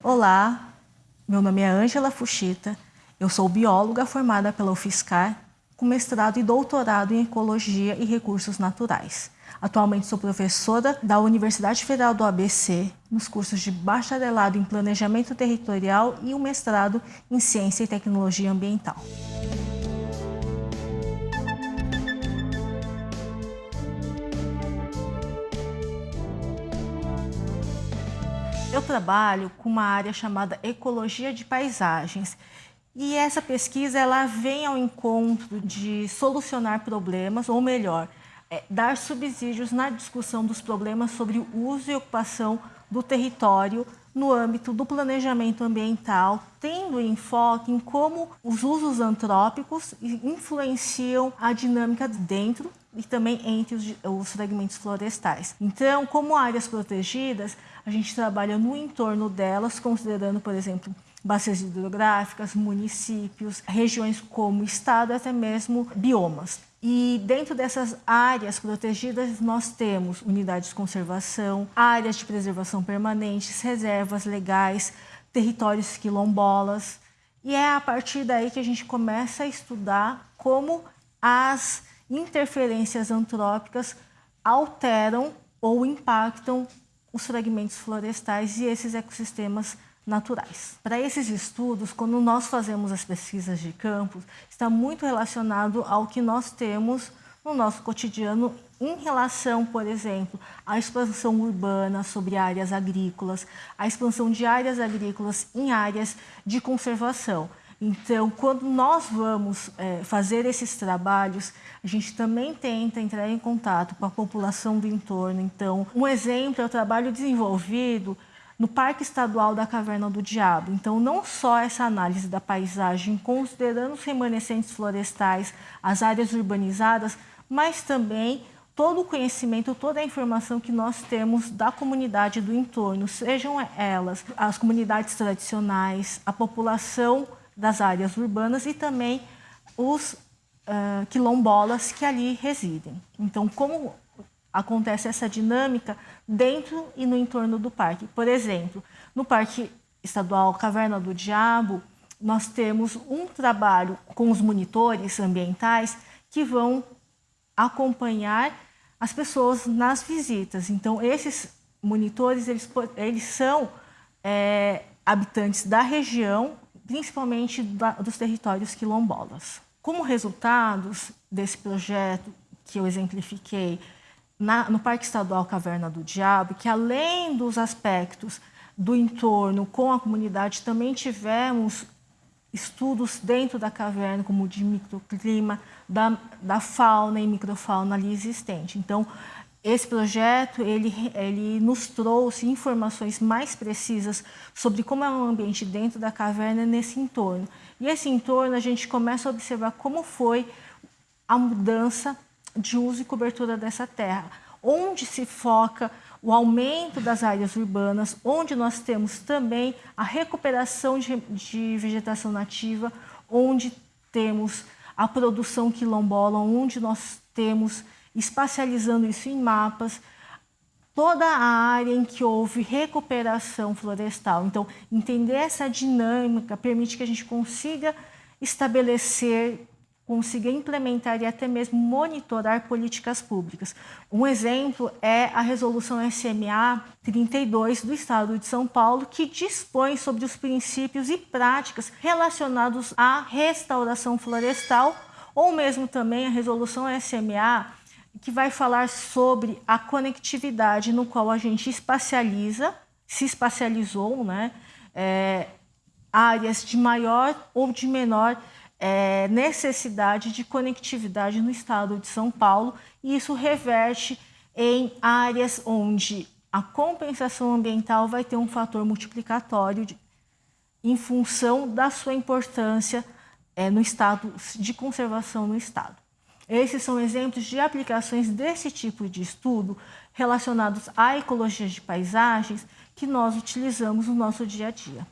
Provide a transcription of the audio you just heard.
Olá, meu nome é Ângela Fuchita, eu sou bióloga formada pela UFSCar, com mestrado e doutorado em Ecologia e Recursos Naturais. Atualmente sou professora da Universidade Federal do ABC, nos cursos de bacharelado em Planejamento Territorial e o mestrado em Ciência e Tecnologia Ambiental. Eu trabalho com uma área chamada Ecologia de Paisagens, e essa pesquisa ela vem ao encontro de solucionar problemas, ou melhor, é, dar subsídios na discussão dos problemas sobre o uso e ocupação do território no âmbito do planejamento ambiental, tendo enfoque em como os usos antrópicos influenciam a dinâmica dentro e também entre os, os fragmentos florestais. Então, como áreas protegidas, a gente trabalha no entorno delas, considerando, por exemplo, bacias hidrográficas, municípios, regiões como estado, até mesmo biomas. E dentro dessas áreas protegidas, nós temos unidades de conservação, áreas de preservação permanentes, reservas legais, territórios quilombolas. E é a partir daí que a gente começa a estudar como as interferências antrópicas alteram ou impactam os fragmentos florestais e esses ecossistemas naturais. Para esses estudos, quando nós fazemos as pesquisas de campo, está muito relacionado ao que nós temos no nosso cotidiano em relação, por exemplo, à expansão urbana sobre áreas agrícolas, à expansão de áreas agrícolas em áreas de conservação. Então, quando nós vamos é, fazer esses trabalhos, a gente também tenta entrar em contato com a população do entorno. Então, um exemplo é o trabalho desenvolvido no Parque Estadual da Caverna do Diabo. Então, não só essa análise da paisagem, considerando os remanescentes florestais, as áreas urbanizadas, mas também todo o conhecimento, toda a informação que nós temos da comunidade do entorno, sejam elas as comunidades tradicionais, a população das áreas urbanas e também os uh, quilombolas que ali residem. Então, como acontece essa dinâmica dentro e no entorno do parque. Por exemplo, no Parque Estadual Caverna do Diabo, nós temos um trabalho com os monitores ambientais que vão acompanhar as pessoas nas visitas. Então, esses monitores, eles, eles são é, habitantes da região, principalmente da, dos territórios quilombolas. Como resultados desse projeto que eu exemplifiquei, na, no Parque Estadual Caverna do Diabo, que além dos aspectos do entorno com a comunidade, também tivemos estudos dentro da caverna, como de microclima, da, da fauna e microfauna ali existente. Então, esse projeto ele, ele nos trouxe informações mais precisas sobre como é o ambiente dentro da caverna nesse entorno. E esse entorno a gente começa a observar como foi a mudança de uso e cobertura dessa terra, onde se foca o aumento das áreas urbanas, onde nós temos também a recuperação de, de vegetação nativa, onde temos a produção quilombola, onde nós temos, espacializando isso em mapas, toda a área em que houve recuperação florestal. Então, entender essa dinâmica permite que a gente consiga estabelecer consiga implementar e até mesmo monitorar políticas públicas. Um exemplo é a resolução SMA 32 do Estado de São Paulo, que dispõe sobre os princípios e práticas relacionados à restauração florestal, ou mesmo também a resolução SMA que vai falar sobre a conectividade no qual a gente espacializa, se espacializou, né, é, áreas de maior ou de menor é, necessidade de conectividade no estado de São Paulo e isso reverte em áreas onde a compensação ambiental vai ter um fator multiplicatório de, em função da sua importância é, no estado de conservação no estado. Esses são exemplos de aplicações desse tipo de estudo relacionados à ecologia de paisagens que nós utilizamos no nosso dia a dia.